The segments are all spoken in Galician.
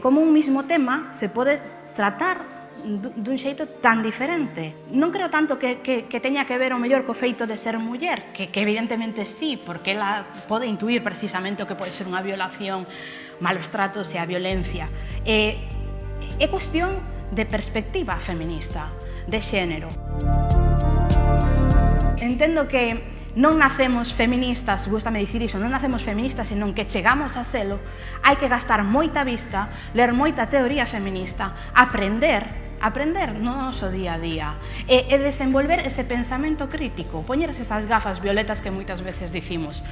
Como un mismo tema se pode tratar dun xeito tan diferente. Non creo tanto que, que, que teña que ver o mellor co feito de ser muller, que, que evidentemente sí, porque ela pode intuir precisamente o que pode ser unha violación, malos tratos e a violencia. É, é cuestión de perspectiva feminista, de xénero. Entendo que non nacemos feministas, gustame dicir iso, non nacemos feministas, senón que chegamos a selo, hai que gastar moita vista, ler moita teoría feminista, aprender aprender no noso día a día e, e desenvolver ese pensamento crítico, poñerse esas gafas violetas que moitas veces dicimos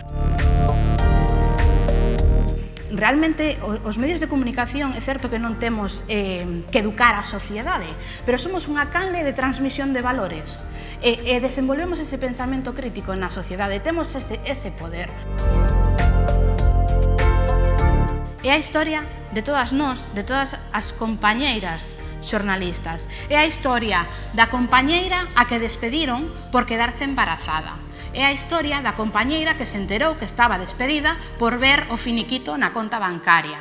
realmente os medios de comunicación é certo que non temos eh, que educar a sociedade, pero somos unha canle de transmisión de valores e, e desenvolvemos ese pensamento crítico na sociedade, temos ese, ese poder. É a historia de todas nós, de todas as compañeiras xornalistas. É a historia da compañeira a que despediron por quedarse embarazada. É a historia da compañeira que se enterou que estaba despedida por ver o finiquito na conta bancaria.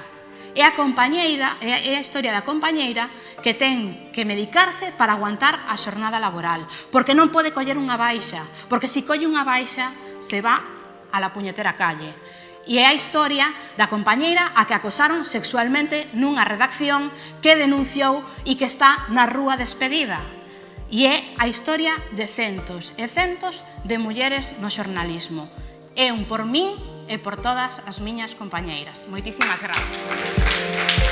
É a compañeira, é a historia da compañeira que ten que medicarse para aguantar a xornada laboral, porque non pode coller unha baixa, porque se colle unha baixa se va a la puñetera calle e é a historia da compañeira a que acosaron sexualmente nunha redacción que denunciou e que está na rúa despedida e é a historia de centos e centos de mulleres no xornalismo. É un por min e por todas as miñas compañeiras. Moitísimas grazas.